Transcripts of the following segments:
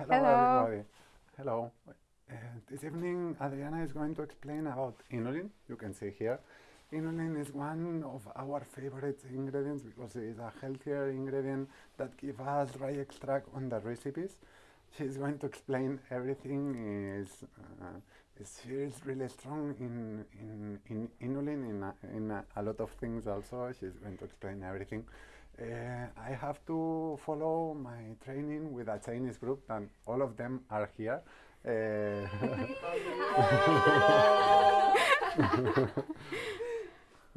Hello, Hello. everybody. Hello. Uh, this evening, Adriana is going to explain about inulin. You can see here. Inulin is one of our favorite ingredients because it is a healthier ingredient that gives us dry extract on the recipes. She's going to explain everything. Is, uh, is she is really strong in in, in inulin in a, in a, a lot of things also. She's going to explain everything. Uh, I have to follow my training with a Chinese group, and all of them are here. Uh,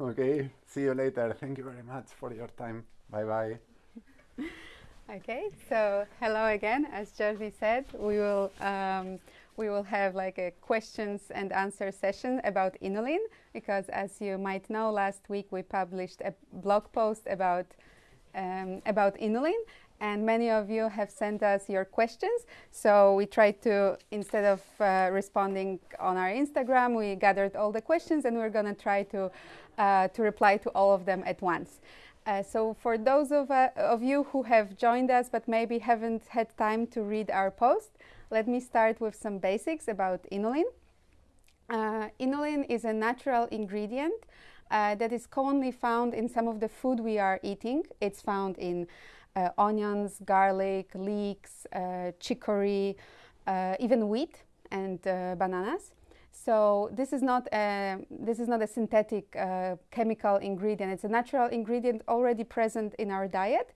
okay, see you later. Thank you very much for your time. Bye bye. Okay, so hello again. As Jordi said, we will um, we will have like a questions and answer session about inulin because, as you might know, last week we published a blog post about um, about inulin, and many of you have sent us your questions. So we tried to, instead of uh, responding on our Instagram, we gathered all the questions, and we're going to try to uh, to reply to all of them at once. Uh, so for those of, uh, of you who have joined us but maybe haven't had time to read our post, let me start with some basics about inulin. Uh, inulin is a natural ingredient uh, that is commonly found in some of the food we are eating. It's found in uh, onions, garlic, leeks, uh, chicory, even wheat and bananas. So this is not a, this is not a synthetic uh, chemical ingredient. It's a natural ingredient already present in our diet.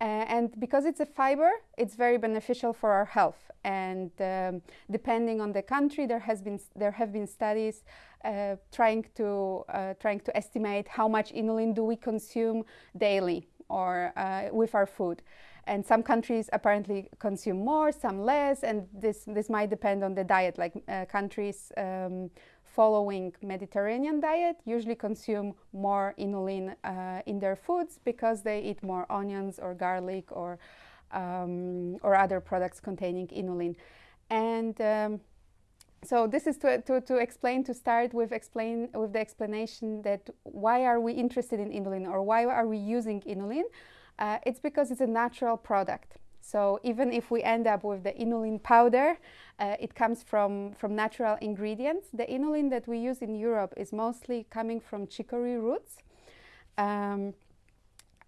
Uh, and because it's a fiber, it's very beneficial for our health. And um, depending on the country, there has been there have been studies uh, trying to uh, trying to estimate how much inulin do we consume daily or with our food and some countries apparently consume more, some less, and this this might depend on the diet. Like uh, countries um, following Mediterranean diet usually consume more inulin uh, in their foods because they eat more onions or garlic or um, or other products containing inulin, and um, so this is to, to, to, explain, to start with explain with the explanation that why are we interested in inulin or why are we using inulin? Uh, it's because it's a natural product. So even if we end up with the inulin powder, uh, it comes from, from natural ingredients. The inulin that we use in Europe is mostly coming from chicory roots. Um,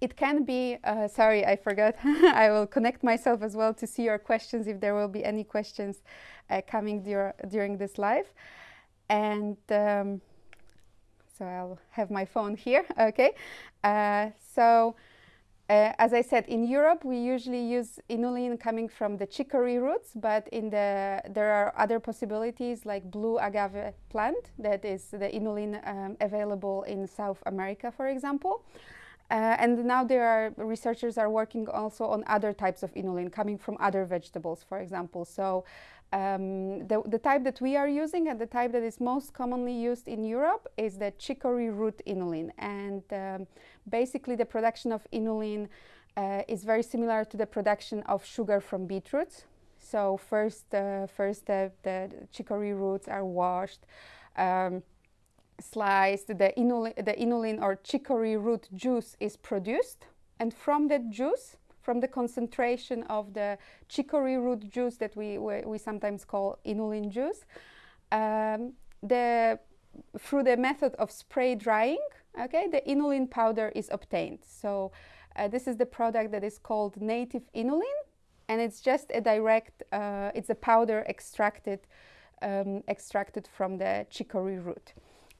it can be, uh, sorry, I forgot. I will connect myself as well to see your questions if there will be any questions uh, coming dur during this live. And um, so I'll have my phone here, okay? Uh, so uh, as I said, in Europe, we usually use inulin coming from the chicory roots, but in the there are other possibilities like blue agave plant that is the inulin um, available in South America, for example. Uh, and now there are researchers are working also on other types of inulin coming from other vegetables, for example. So um, the, the, type that we are using and the type that is most commonly used in Europe is the chicory root inulin. And um, basically the production of inulin uh, is very similar to the production of sugar from beetroots. So first, uh, first the, the, chicory roots are washed, um, sliced, the inulin, the inulin or chicory root juice is produced. And from that juice, from the concentration of the chicory root juice that we, we, we sometimes call inulin juice, um, the, through the method of spray drying, okay, the inulin powder is obtained. So uh, this is the product that is called native inulin, and it's just a direct, uh, it's a powder extracted, um, extracted from the chicory root.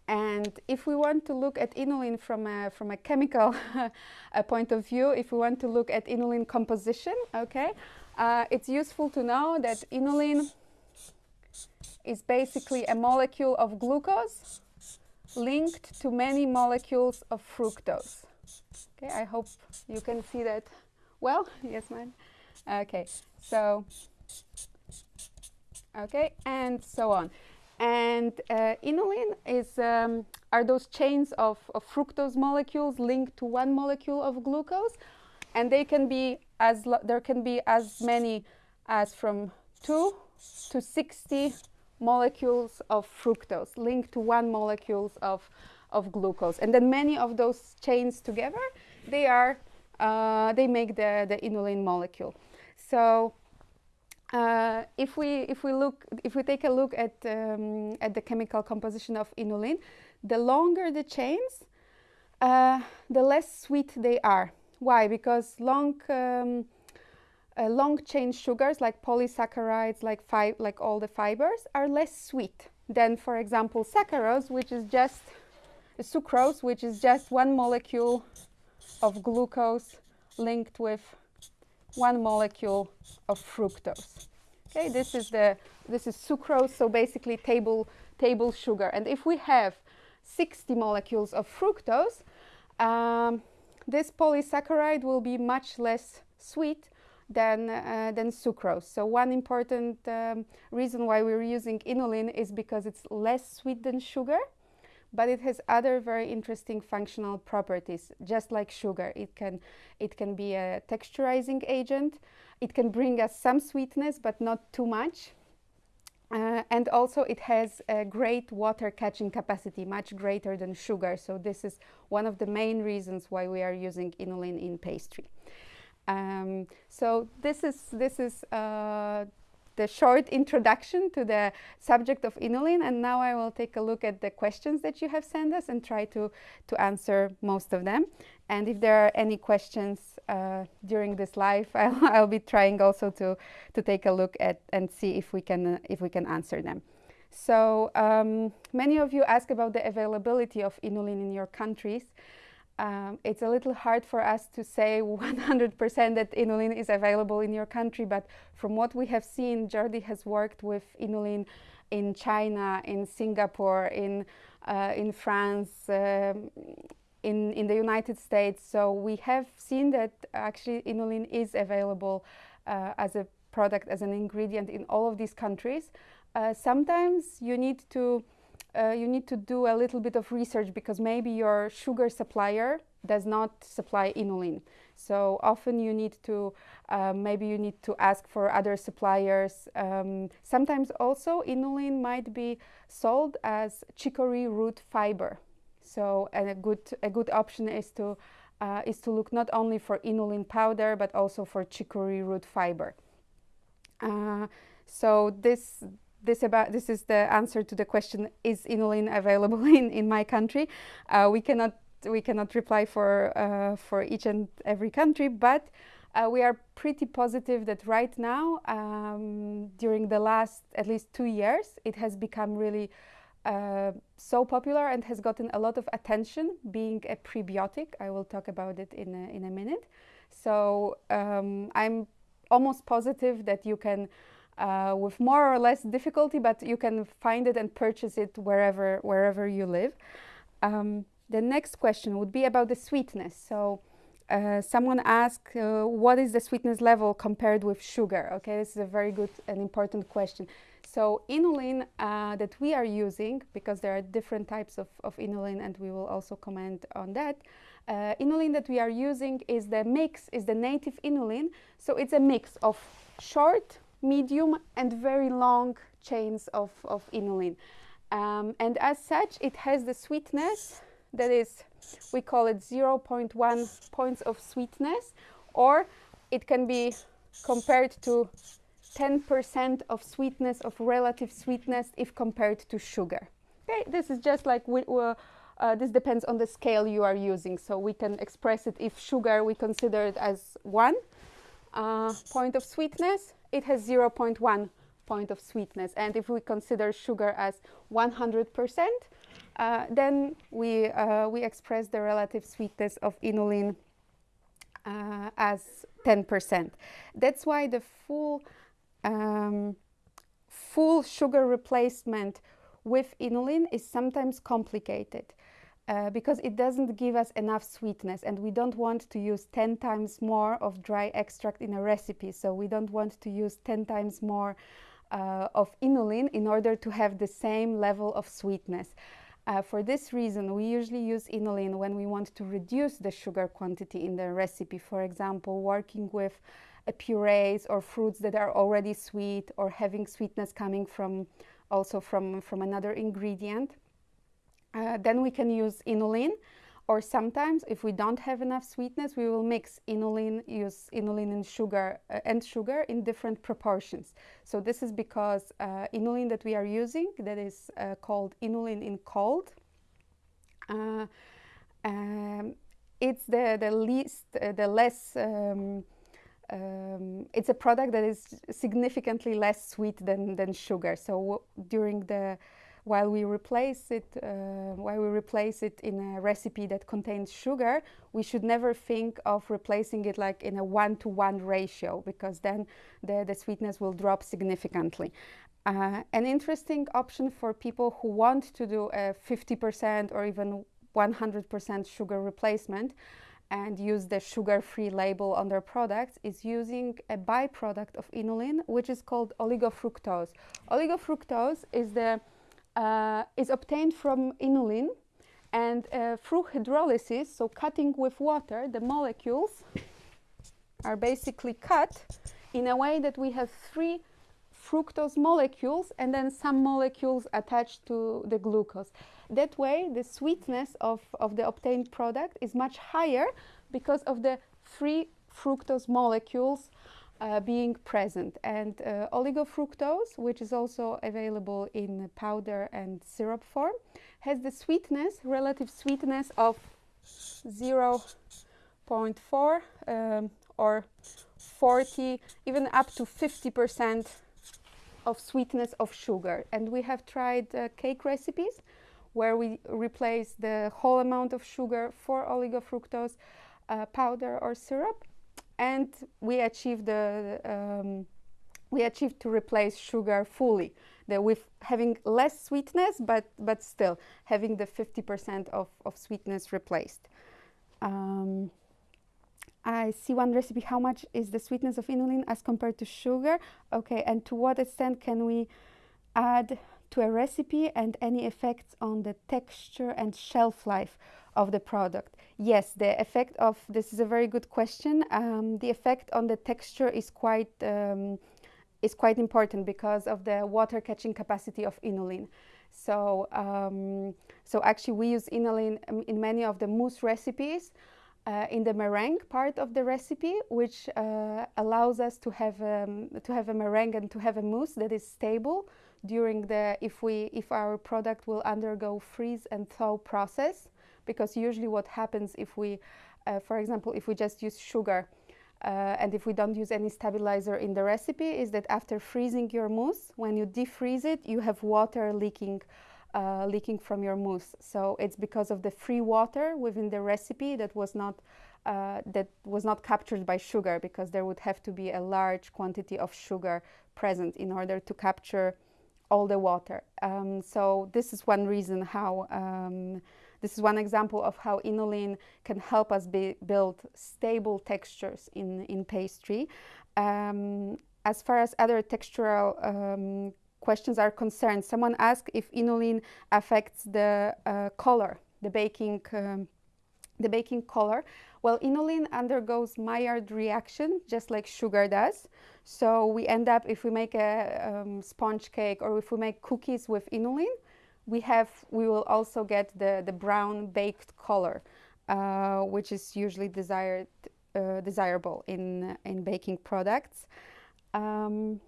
And if we want to look at inulin from a, from a chemical point of view, if we want to look at inulin composition, okay, uh, it's useful to know that inulin is basically a molecule of glucose linked to many molecules of fructose. Okay, I hope you can see that well. Yes, ma'am. Okay, so, okay, and so on. And uh, inulin is, um, are those chains of, of, fructose molecules linked to one molecule of glucose. And they can be as, there can be as many as from 2 to 60 molecules of fructose linked to one molecules of, of glucose. And then many of those chains together, they are, uh, they make the, the inulin molecule. So uh, if we if we look if we take a look at um, at the chemical composition of inulin, the longer the chains, uh, the less sweet they are. Why? Because long um, uh, long chain sugars like polysaccharides, like like all the fibers, are less sweet than, for example, saccharose, which is just sucrose, which is just one molecule of glucose linked with one molecule of fructose. Okay, this is the this is sucrose, so basically table table sugar. And if we have 60 molecules of fructose, um, this polysaccharide will be much less sweet than, uh, than sucrose. So one important um, reason why we're using inulin is because it's less sweet than sugar but it has other very interesting functional properties, just like sugar. It can, it can be a texturizing agent. It can bring us some sweetness, but not too much. Uh, and also it has a great water catching capacity, much greater than sugar. So this is one of the main reasons why we are using inulin in pastry. Um, so this is, this is uh, the short introduction to the subject of inulin and now I will take a look at the questions that you have sent us and try to, to answer most of them. And if there are any questions uh, during this live, I'll, I'll, be trying also to, to take a look at and see if we can, uh, if we can answer them. So um, many of you ask about the availability of inulin in your countries um, it's a little hard for us to say 100% that inulin is available in your country, but from what we have seen, Jordi has worked with inulin in China, in Singapore, in, uh, in France, um, in, in the United States. So we have seen that actually inulin is available uh, as a product, as an ingredient in all of these countries. Uh, sometimes you need to uh, you need to do a little bit of research because maybe your sugar supplier does not supply inulin. So often you need to, uh, maybe you need to ask for other suppliers. Um, sometimes also inulin might be sold as chicory root fiber. So a good, a good option is to, uh, is to look not only for inulin powder, but also for chicory root fiber. Uh, so this, this about this is the answer to the question: Is inulin available in in my country? Uh, we cannot we cannot reply for uh, for each and every country, but. Uh, we are pretty positive that right now, um, during the last at least two years, it has become really uh, so popular and has gotten a lot of attention being a prebiotic. I will talk about it in a, in a minute. So um, I'm almost positive that you can uh, with more or less difficulty, but you can find it and purchase it wherever, wherever you live. Um, the next question would be about the sweetness. So uh, someone asked, uh, what is the sweetness level compared with sugar? Okay, this is a very good and important question. So inulin uh, that we are using, because there are different types of, of inulin and we will also comment on that, uh, inulin that we are using is the mix, is the native inulin. So it's a mix of short medium and very long chains of, of inulin. Um, and as such, it has the sweetness that is, we call it 0.1 points of sweetness, or it can be compared to 10% of sweetness, of relative sweetness, if compared to sugar. Okay, this is just like we, uh, this depends on the scale you are using. So we can express it if sugar we consider it as one uh, point of sweetness, it has 0.1 point of sweetness. And if we consider sugar as 100%, uh, then we, uh, we express the relative sweetness of inulin uh, as 10%. That's why the full, um, full sugar replacement with inulin is sometimes complicated uh, because it doesn't give us enough sweetness and we don't want to use 10 times more of dry extract in a recipe. So we don't want to use 10 times more uh, of inulin in order to have the same level of sweetness. Uh, for this reason, we usually use inulin when we want to reduce the sugar quantity in the recipe. For example, working with purees or fruits that are already sweet or having sweetness coming from also from, from another ingredient. Uh, then we can use inulin. Or sometimes, if we don't have enough sweetness, we will mix inulin, use inulin and sugar uh, and sugar in different proportions. So this is because uh, inulin that we are using, that is uh, called inulin in cold, uh, um, it's the the least, uh, the less. Um, um, it's a product that is significantly less sweet than, than sugar. So during the while we replace it uh, while we replace it in a recipe that contains sugar we should never think of replacing it like in a one-to-one ratio because then the, the sweetness will drop significantly. Uh, an interesting option for people who want to do a 50% or even 100% sugar replacement and use the sugar-free label on their products is using a byproduct of inulin which is called oligofructose. Oligofructose is the uh, is obtained from inulin and uh, through hydrolysis, so cutting with water, the molecules are basically cut in a way that we have three fructose molecules and then some molecules attached to the glucose. That way, the sweetness of, of the obtained product is much higher because of the three fructose molecules uh, being present. And uh, oligofructose, which is also available in powder and syrup form, has the sweetness, relative sweetness of 0.4 um, or 40, even up to 50% of sweetness of sugar. And we have tried uh, cake recipes where we replace the whole amount of sugar for oligofructose uh, powder or syrup and we achieved the um, we achieved to replace sugar fully the, with having less sweetness but but still having the 50% of, of sweetness replaced. Um, I see one recipe how much is the sweetness of inulin as compared to sugar? Okay and to what extent can we add to a recipe and any effects on the texture and shelf life of the product Yes, the effect of this is a very good question. Um, the effect on the texture is quite um, is quite important because of the water catching capacity of inulin. So um, so actually we use inulin in many of the mousse recipes. Uh, in the meringue part of the recipe, which uh, allows us to have um, to have a meringue and to have a mousse that is stable during the if we if our product will undergo freeze and thaw process because usually what happens if we, uh, for example, if we just use sugar uh, and if we don't use any stabilizer in the recipe is that after freezing your mousse, when you defreeze it, you have water leaking uh, leaking from your mousse. So it's because of the free water within the recipe that was not uh, that was not captured by sugar because there would have to be a large quantity of sugar present in order to capture all the water. Um, so this is one reason how um, this is one example of how inulin can help us build stable textures in, in pastry. Um, as far as other textural um, questions are concerned, someone asked if inulin affects the uh, color, the baking, um, the baking color. Well, inulin undergoes Maillard reaction just like sugar does. So we end up, if we make a um, sponge cake or if we make cookies with inulin, we have we will also get the the brown baked color, uh, which is usually desired uh, desirable in in baking products. Um,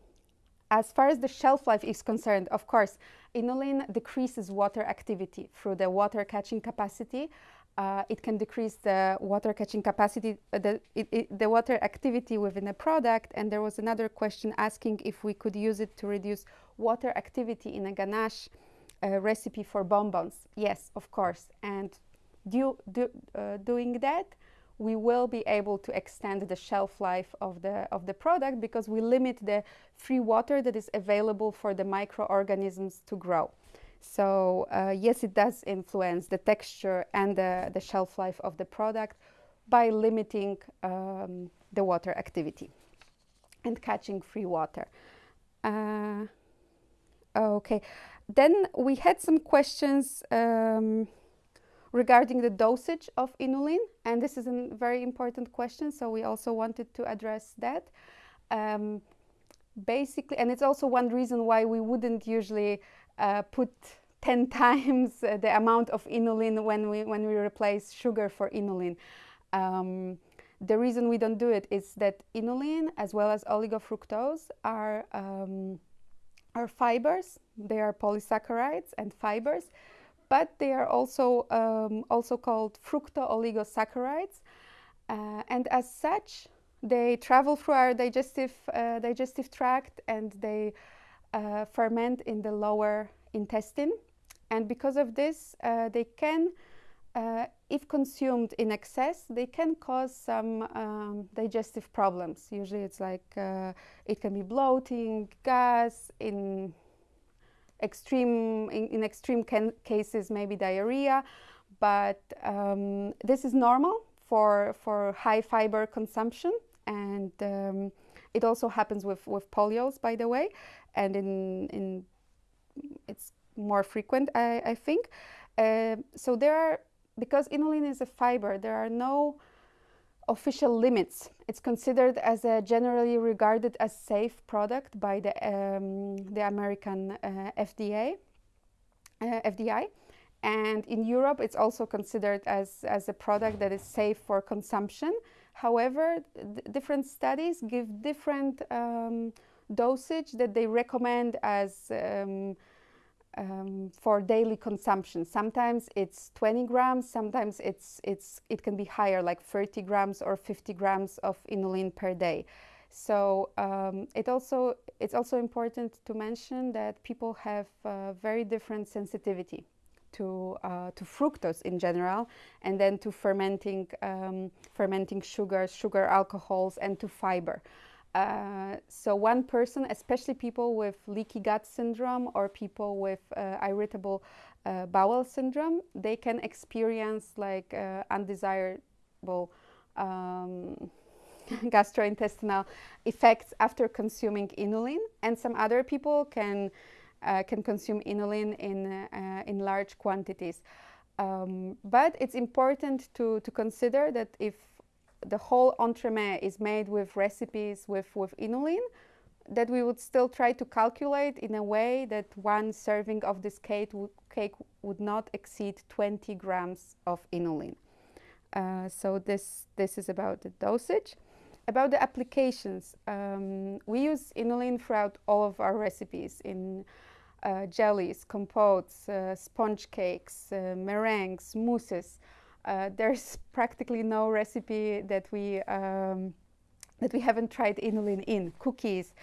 as far as the shelf life is concerned, of course, inulin decreases water activity through the water catching capacity. Uh, it can decrease the water catching capacity, uh, the, it, it, the water activity within a product. And there was another question asking if we could use it to reduce water activity in a ganache a recipe for bonbons. Yes, of course. And do, do, uh, doing that, we will be able to extend the shelf life of the, of the product because we limit the free water that is available for the microorganisms to grow. So uh, yes, it does influence the texture and the, the shelf life of the product by limiting um, the water activity and catching free water. Uh, okay, then we had some questions um, regarding the dosage of inulin, and this is a very important question, so we also wanted to address that. Um, basically, and it's also one reason why we wouldn't usually uh, put 10 times uh, the amount of inulin when we, when we replace sugar for inulin. Um, the reason we don't do it is that inulin as well as oligofructose are, um, are fibers. They are polysaccharides and fibers, but they are also, um, also called fructooligosaccharides. Uh, and as such, they travel through our digestive, uh, digestive tract and they uh, ferment in the lower intestine. And because of this, uh, they can uh, if consumed in excess, they can cause some um, digestive problems. Usually, it's like uh, it can be bloating, gas, in extreme in, in extreme cases, maybe diarrhea. But um, this is normal for for high fiber consumption, and um, it also happens with with polyols, by the way, and in in it's more frequent, I, I think. Uh, so there are because inulin is a fiber, there are no official limits. It's considered as a generally regarded as safe product by the, um, the American uh, FDA, uh, FDI. And in Europe, it's also considered as, as a product that is safe for consumption. However, different studies give different um, dosage that they recommend as um, um, for daily consumption. Sometimes it's 20 grams, sometimes it's, it's, it can be higher, like 30 grams or 50 grams of inulin per day. So um, it also, it's also important to mention that people have very different sensitivity to, uh, to fructose in general, and then to fermenting, um, fermenting sugars, sugar alcohols, and to fiber. Uh, so one person, especially people with leaky gut syndrome or people with uh, irritable uh, bowel syndrome, they can experience like uh, undesirable um, gastrointestinal effects after consuming inulin. And some other people can uh, can consume inulin in in large quantities. Um, but it's important to, to consider that if the whole entremet is made with recipes with, with inulin, that we would still try to calculate in a way that one serving of this cake, cake would not exceed 20 grams of inulin. Uh, so this, this is about the dosage. About the applications, um, we use inulin throughout all of our recipes in uh, jellies, compotes, uh, sponge cakes, uh, meringues, mousses. Uh, there's practically no recipe that we um, that we haven't tried inulin in cookies,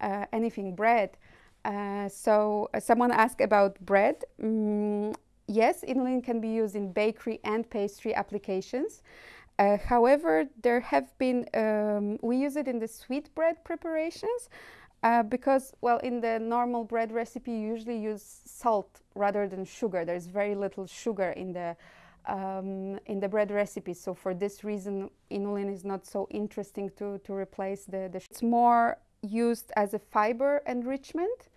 uh, anything bread. Uh, so uh, someone asked about bread. Mm, yes, inulin can be used in bakery and pastry applications. Uh, however, there have been um, we use it in the sweet bread preparations. Uh, because, well, in the normal bread recipe, you usually use salt rather than sugar. There's very little sugar in the um, in the bread recipes. So for this reason, inulin is not so interesting to, to replace the, the It's more used as a fiber enrichment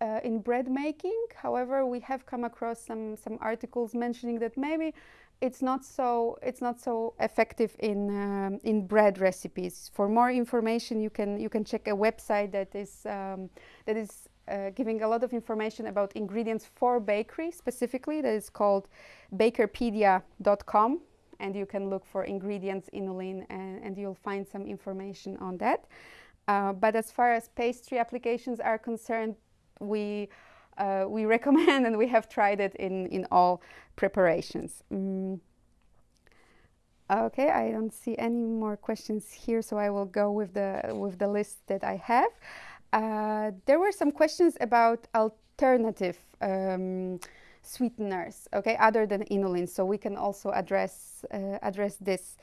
uh, in bread making. However, we have come across some, some articles mentioning that maybe it's not so it's not so effective in um, in bread recipes. For more information, you can you can check a website that is um, that is uh, giving a lot of information about ingredients for bakery specifically that is called bakerpedia.com and you can look for ingredients inulin and, and you'll find some information on that. Uh, but as far as pastry applications are concerned, we, uh, we recommend and we have tried it in, in all preparations. Mm. Okay, I don't see any more questions here, so I will go with the, with the list that I have. Uh, there were some questions about alternative um, sweeteners, okay, other than inulin. So we can also address uh, address this.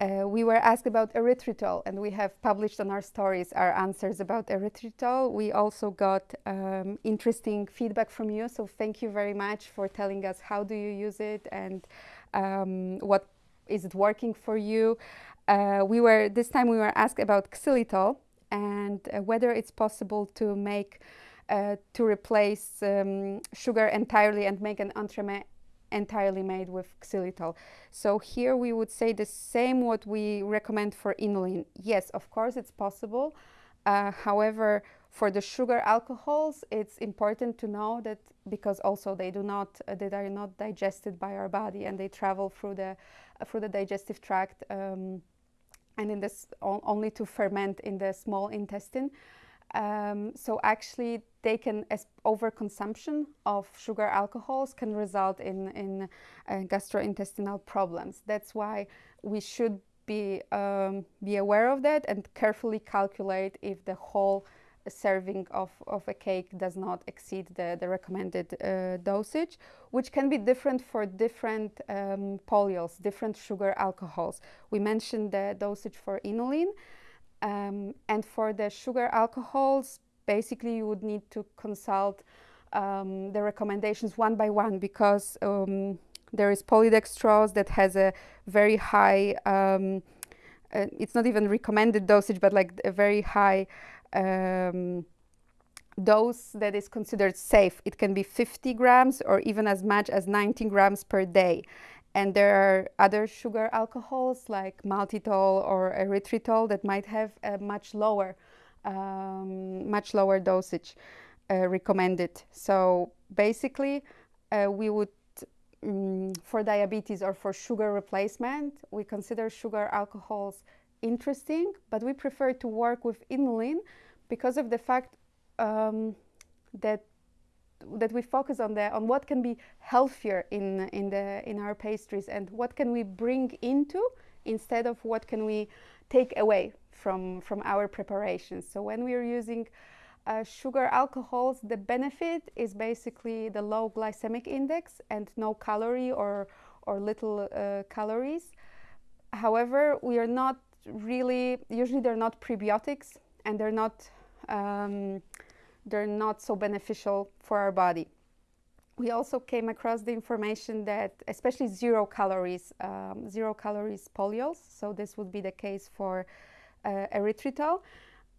Uh, we were asked about erythritol, and we have published on our stories our answers about erythritol. We also got um, interesting feedback from you, so thank you very much for telling us how do you use it and um, what is it working for you. Uh, we were this time we were asked about xylitol and uh, whether it's possible to make uh, to replace um, sugar entirely and make an entremet entirely made with xylitol. So here we would say the same what we recommend for inulin. Yes, of course it's possible. Uh, however, For the sugar alcohols, it's important to know that because also they do not, uh, they are not digested by our body and they travel through the, uh, through the digestive tract um, and in this only to ferment in the small intestine. Um, so actually, they can as overconsumption of sugar alcohols can result in in uh, gastrointestinal problems. That's why we should be um, be aware of that and carefully calculate if the whole serving of, of a cake does not exceed the, the recommended uh, dosage, which can be different for different um, polyols, different sugar alcohols. We mentioned the dosage for inulin. Um, and for the sugar alcohols, basically you would need to consult um, the recommendations one by one because um, there is polydextrose that has a very high, um, uh, it's not even recommended dosage, but like a very high um, dose that is considered safe. It can be 50 grams or even as much as 19 grams per day. And there are other sugar alcohols like maltitol or erythritol that might have a much lower, um, much lower dosage uh, recommended. So basically, uh, we would, um, for diabetes or for sugar replacement, we consider sugar alcohols interesting, but we prefer to work with inulin because of the fact um, that that we focus on the on what can be healthier in in the in our pastries and what can we bring into instead of what can we take away from from our preparations. So when we are using uh, sugar alcohols, the benefit is basically the low glycemic index and no calorie or or little uh, calories. However, we are not really usually they're not prebiotics and they're not um, they're not so beneficial for our body. We also came across the information that especially zero calories, um, zero calories polyols, so this would be the case for uh, erythritol,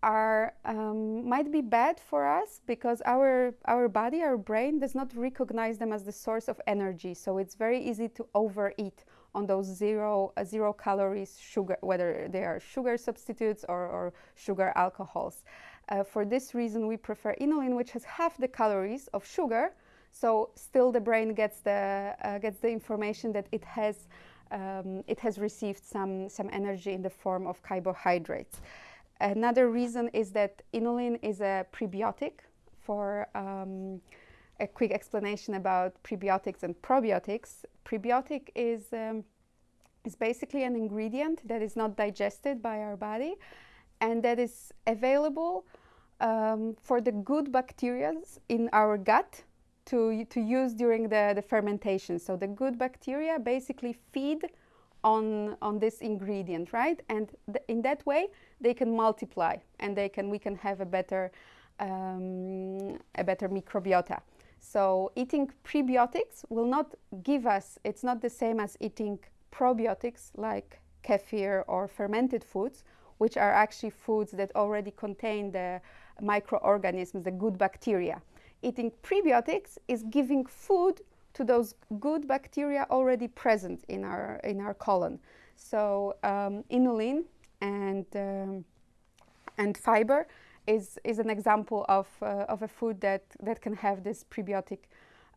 are um, might be bad for us because our our body, our brain does not recognize them as the source of energy. So it's very easy to overeat on those zero uh, zero calories sugar, whether they are sugar substitutes or, or sugar alcohols. Uh, for this reason, we prefer inulin, which has half the calories of sugar. So still, the brain gets the uh, gets the information that it has um, it has received some some energy in the form of carbohydrates. Another reason is that inulin is a prebiotic. For um, a quick explanation about prebiotics and probiotics, prebiotic is um, is basically an ingredient that is not digested by our body and that is available um, for the good bacteria in our gut to, to use during the, the fermentation. So the good bacteria basically feed on, on this ingredient, right? And in that way, they can multiply and they can, we can have a better, um, a better microbiota. So eating prebiotics will not give us, it's not the same as eating probiotics like kefir or fermented foods, which are actually foods that already contain the microorganisms, the good bacteria. Eating prebiotics is giving food to those good bacteria already present in our, in our colon. So um, inulin and, um, and fiber is, is an example of, uh, of a food that, that can have this prebiotic,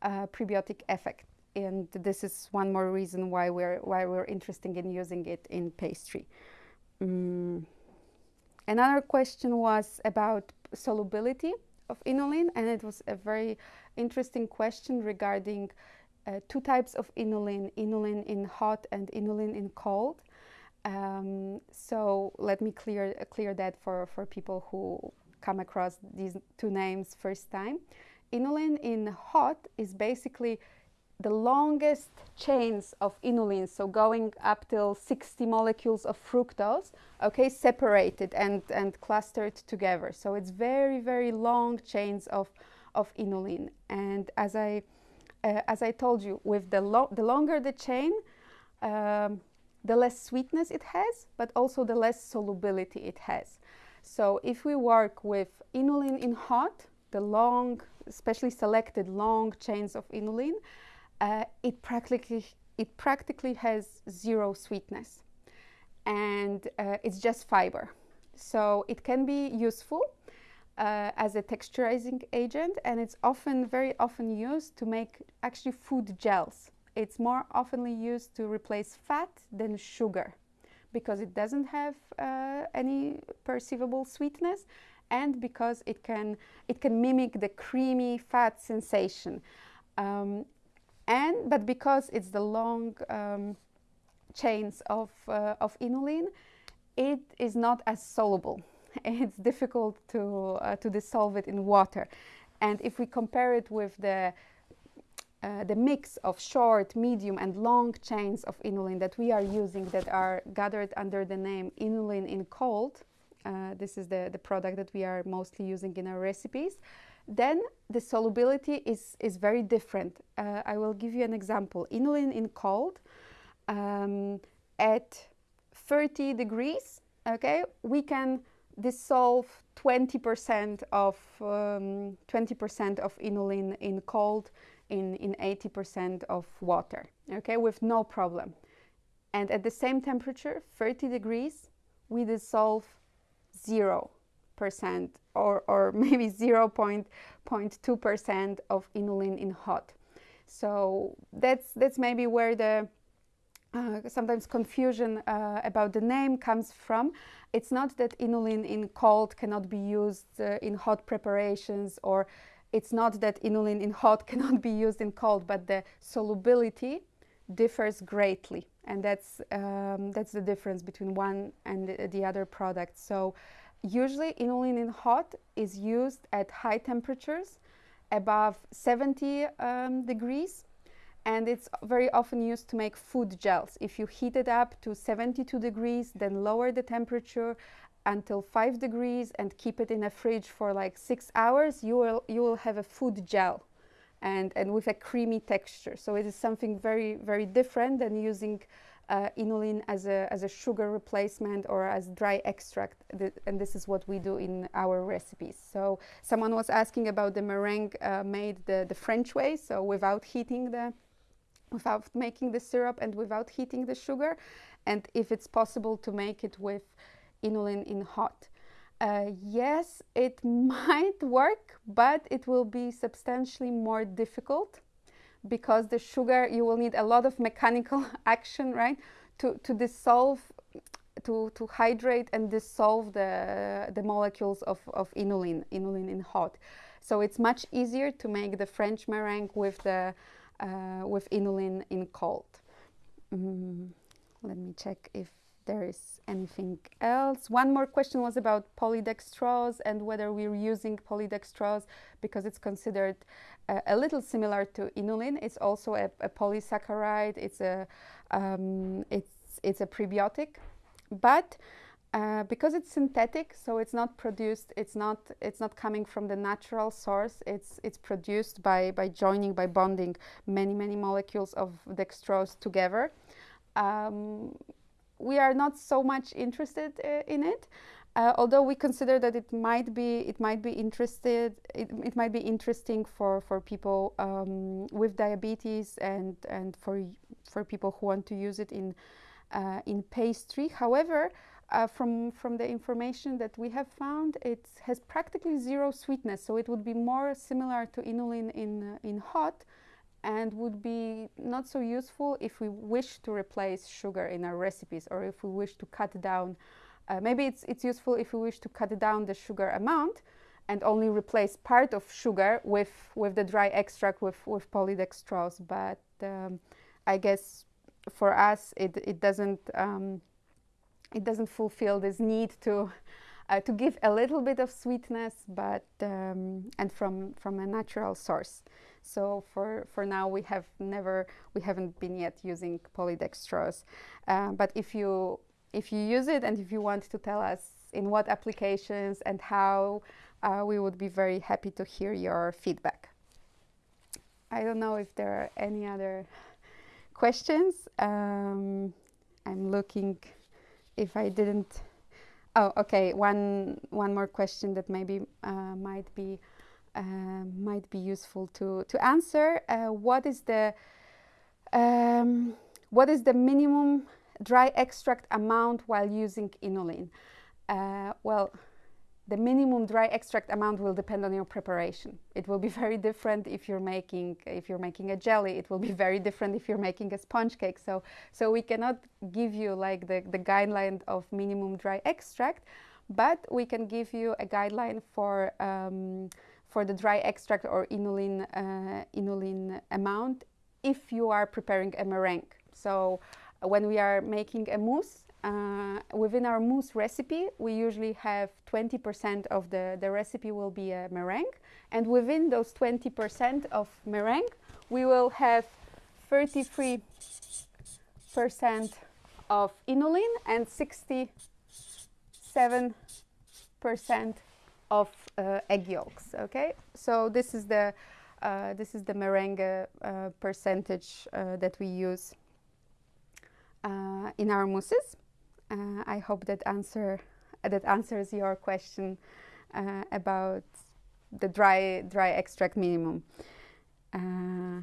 uh, prebiotic effect. And this is one more reason why we're, why we're interested in using it in pastry. Mm. Another question was about solubility of inulin, and it was a very interesting question regarding uh, two types of inulin, inulin in hot and inulin in cold. Um, so let me clear, clear that for, for people who come across these two names first time. Inulin in hot is basically the longest chains of inulin, so going up till 60 molecules of fructose, okay, separated and, and clustered together. So it's very, very long chains of, of inulin. And as I, uh, as I told you, with the, lo the longer the chain, um, the less sweetness it has, but also the less solubility it has. So if we work with inulin in hot, the long, especially selected long chains of inulin, uh, it practically it practically has zero sweetness and uh, it's just fiber so it can be useful uh, as a texturizing agent and it's often, very often used to make actually food gels. It's more oftenly used to replace fat than sugar because it doesn't have uh, any perceivable sweetness and because it can, it can mimic the creamy fat sensation. Um, and, but because it's the long um, chains of, uh, of inulin, it is not as soluble. It's difficult to, uh, to dissolve it in water. And if we compare it with the, uh, the mix of short, medium, and long chains of inulin that we are using that are gathered under the name inulin in cold, uh, this is the, the product that we are mostly using in our recipes, then the solubility is, is very different. Uh, I will give you an example. Inulin in cold, um, at 30 degrees, okay, we can dissolve 20% of 20% um, of inulin in cold in, in 80% of water, okay, with no problem. And at the same temperature, 30 degrees, we dissolve 0% or, or maybe 0.2% of inulin in hot. So that's, that's maybe where the uh, sometimes confusion uh, about the name comes from. It's not that inulin in cold cannot be used uh, in hot preparations or it's not that inulin in hot cannot be used in cold, but the solubility differs greatly. And that's, um, that's the difference between one and the, the other product. So usually inulin in hot is used at high temperatures above 70 um, degrees and it's very often used to make food gels. If you heat it up to 72 degrees, then lower the temperature until 5 degrees and keep it in a fridge for like 6 hours, you will, you will have a food gel and, and with a creamy texture. So it is something very, very different than using uh, inulin as a, as a sugar replacement or as dry extract. and this is what we do in our recipes. So someone was asking about the meringue uh, made the, the French way, so without heating the without making the syrup and without heating the sugar and if it's possible to make it with inulin in hot. Uh, yes, it might work, but it will be substantially more difficult because the sugar, you will need a lot of mechanical action, right, to, to dissolve, to, to hydrate and dissolve the, the molecules of, of inulin, inulin in hot. So it's much easier to make the French meringue with the uh, with inulin in cold. Mm, let me check if there is anything else. One more question was about polydextrose and whether we're using polydextrose because it's considered uh, a little similar to inulin. It's also a, a polysaccharide. It's a um, it's it's a prebiotic, but uh, because it's synthetic, so it's not produced, it's not, it's not coming from the natural source, it's, it's produced by, by joining, by bonding many, many molecules of dextrose together. Um, we are not so much interested uh, in it, uh, although we consider that it might be, it might be interested, it, it might be interesting for, for people um, with diabetes and, and for, for people who want to use it in, uh, in pastry. However, uh, from, from the information that we have found, it has practically zero sweetness, so it would be more similar to inulin in, uh, in hot and would be not so useful if we wish to replace sugar in our recipes or if we wish to cut down. Uh, maybe it's, it's useful if we wish to cut down the sugar amount and only replace part of sugar with, with the dry extract with, with polydextrose. But um, I guess for us, it, it doesn't um, it doesn't fulfill this need to uh, to give a little bit of sweetness, but um, and from from a natural source. So for for now, we have never we haven't been yet using polydextrose. Uh, but if you if you use it and if you want to tell us in what applications and how, uh, we would be very happy to hear your feedback. I don't know if there are any other questions. Um, I'm looking if I didn't. Oh, okay. One one more question that maybe uh, might be uh, might be useful to to answer. Uh, what is the um, what is the minimum dry extract amount while using inulin? Uh, well, the minimum dry extract amount will depend on your preparation. It will be very different if you're making if you're making a jelly. It will be very different if you're making a sponge cake. So so we cannot give you like the, the guideline of minimum dry extract, but we can give you a guideline for um, for the dry extract or inulin uh, inulin amount if you are preparing a meringue. So when we are making a mousse, uh, within our mousse recipe, we usually have 20% of the, the recipe will be a meringue. And within those 20% of meringue, we will have 33% of inulin and 67% of uh, egg yolks. Okay, so this is the uh, this is the meringue uh, percentage uh, that we use uh, in our mousses. Uh, I hope that answer that answers your question uh, about the dry dry extract minimum. Uh,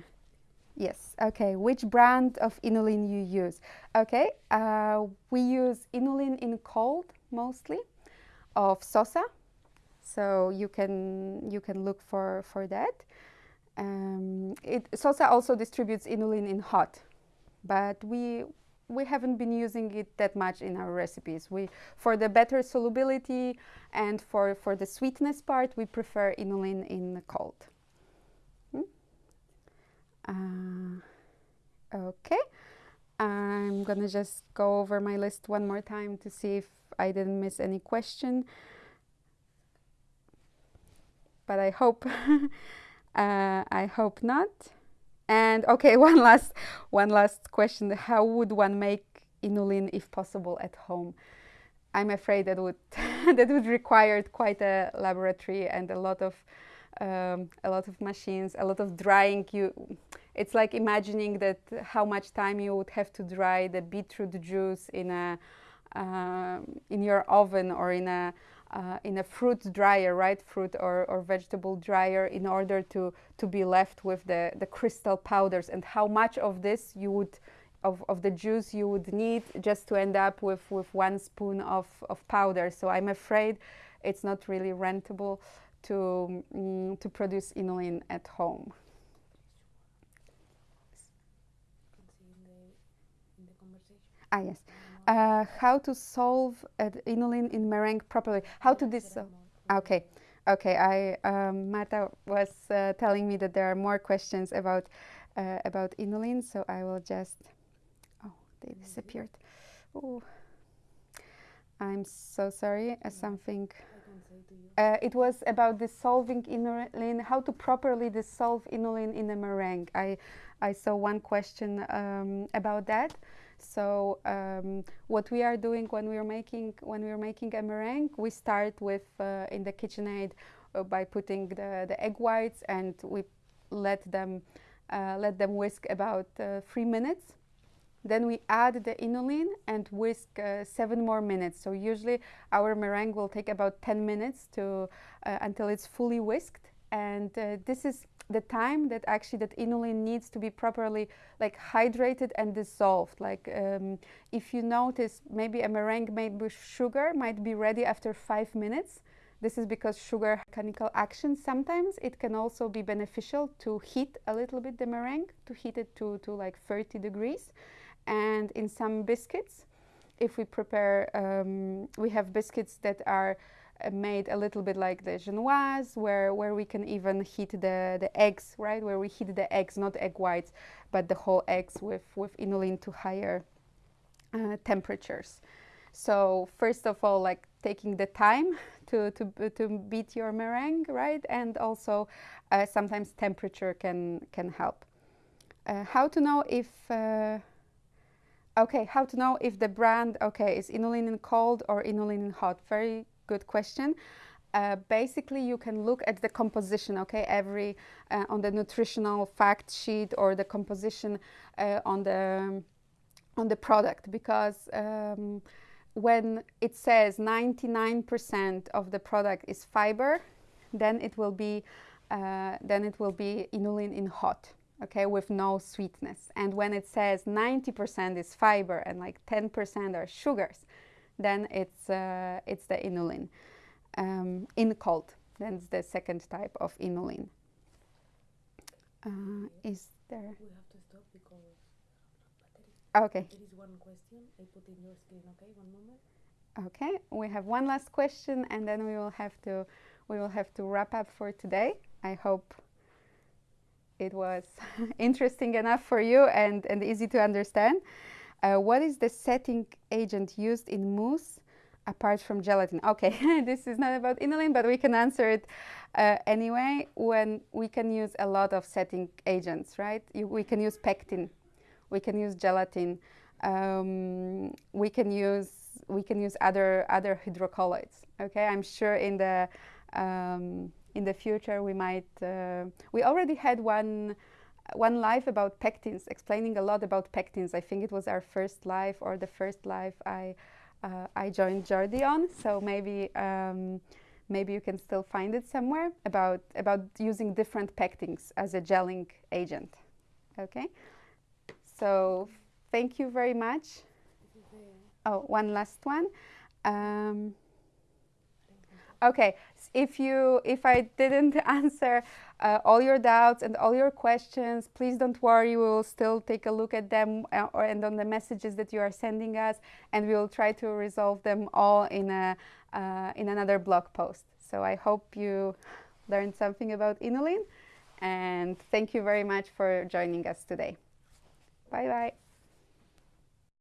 yes. Okay. Which brand of inulin you use? Okay. Uh, we use inulin in cold mostly, of Sosa. So you can you can look for for that. Um, it, Sosa also distributes inulin in hot, but we we haven't been using it that much in our recipes. We, for the better solubility and for, for the sweetness part, we prefer inulin in the cold. Hmm? Uh, okay, I'm gonna just go over my list one more time to see if I didn't miss any question. But I hope, uh, I hope not. And okay, one last, one last question. How would one make inulin, if possible, at home? I'm afraid that would that would require quite a laboratory and a lot of um, a lot of machines, a lot of drying. You, it's like imagining that how much time you would have to dry the beetroot juice in a uh, in your oven or in a uh, in a fruit dryer, right, fruit or, or vegetable dryer in order to, to be left with the, the crystal powders and how much of this you would, of, of the juice you would need just to end up with, with one spoon of, of powder. So I'm afraid it's not really rentable to, mm, to produce inulin at home. Ah, yes uh, how to solve uh, inulin in meringue properly. How to this? Okay, okay. I um, Marta was uh, telling me that there are more questions about uh, about inulin, so I will just. Oh, they disappeared. Oh, I'm so sorry. Uh, something. Uh, it was about dissolving inulin, how to properly dissolve inulin in a meringue. I, I saw one question um, about that. So um, what we are doing when we are making when we are making a meringue, we start with uh, in the KitchenAid uh, by putting the, the egg whites and we let them uh, let them whisk about uh, three minutes. Then we add the inulin and whisk uh, seven more minutes. So usually our meringue will take about 10 minutes to uh, until it's fully whisked. And this is the time that actually that inulin needs to be properly like hydrated and dissolved. Like um, if you notice maybe a meringue made with sugar might be ready after five minutes. This is because sugar mechanical action. Sometimes it can also be beneficial to heat a little bit the meringue to heat it to, to like 30 degrees. And in some biscuits if we prepare um, we have biscuits that are uh, made a little bit like the genoise, where, where we can even heat the, the eggs, right? Where we heat the eggs, not egg whites, but the whole eggs with, with inulin to higher uh, temperatures. So first of all, like taking the time to, to, to beat your meringue, right? And also uh, sometimes temperature can, can help. Uh, how to know if, uh, okay, how to know if the brand, okay, is inulin in cold or inulin in hot? Very good question. Uh, basically, you can look at the composition, okay, every uh, on the nutritional fact sheet or the composition uh, on the on the product because um, when it says 99% of the product is fiber, then it will be uh, then it will be inulin in hot, okay, with no sweetness. And when it says 90% is fiber and like 10% are sugars, then it's, uh, it's the inulin. um, in cold. That's the second type of inulin. Uh, is there? We have to stop because Okay. there is one question I put in your screen. Okay, one moment. Okay, we have one last question, and then we will have to we will have to wrap up for today. I hope it was interesting enough for you and, and easy to understand. Uh, what is the setting agent used in mousse apart from gelatin? Okay, this is not about inulin, but we can answer it uh, anyway. When we can use a lot of setting agents, right? You, we can use pectin, we can use gelatin, um, we can use we can use other other hydrocolloids. Okay, I'm sure in the um, in the future we might. Uh, we already had one one live about pectins, explaining a lot about pectins. I think it was our first live or the first live I uh, I joined Jordi on. So maybe um, maybe you can still find it somewhere about about using different pectins as a gelling agent. Okay, so thank you very much. Oh, one last one. Um, okay, if you if I didn't answer uh, all your doubts and all your questions, please don't worry. We will still take a look at them uh, and on the messages that you are sending us, and we will try to resolve them all in a uh, in another blog post. So I hope you learned something about inulin, and thank you very much for joining us today. Bye bye.